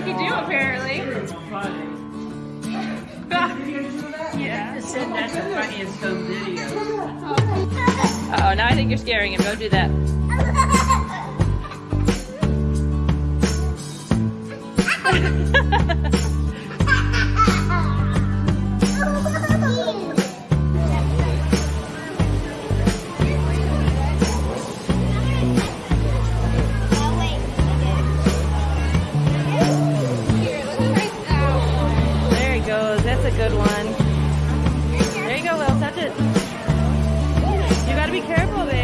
monkey see, do, apparently. yeah. Just said that's the funniest home video. Uh oh, now I think you're scaring him. Don't do that. There a good one. There you go, Will. Touch it. You gotta be careful, babe.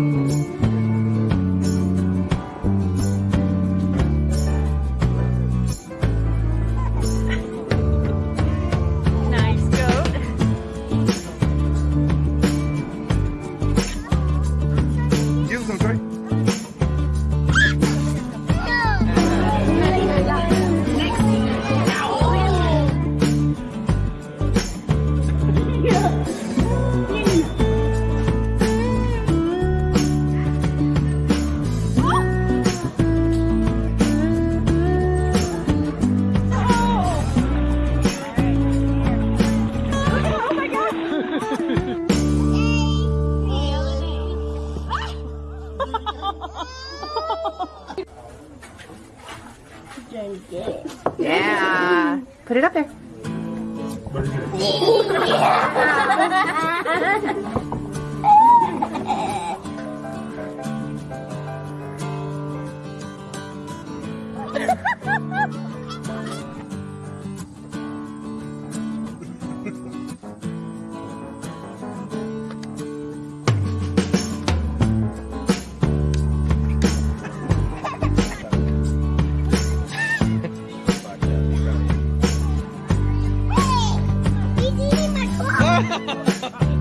Head. Nice Yeah. Put it up there.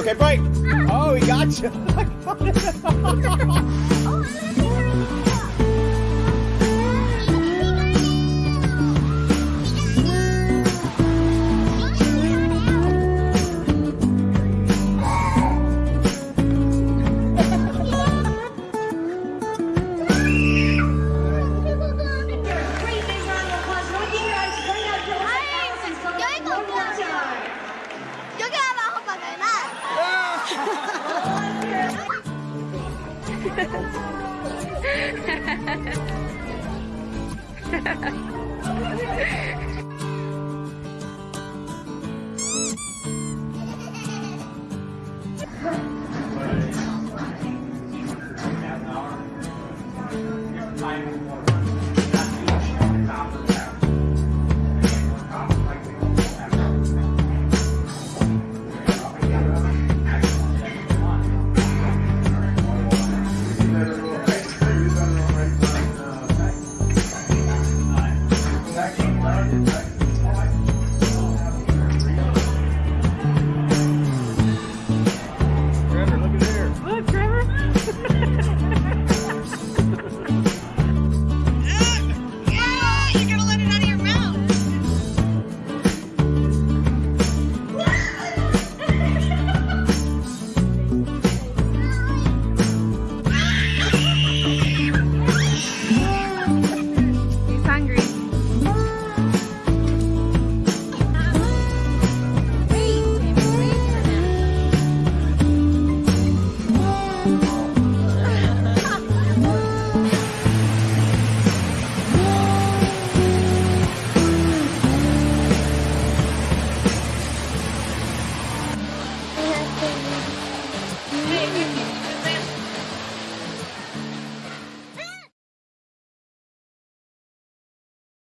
Okay, break. Oh, he got you. 哈哈哈哈哈！哈。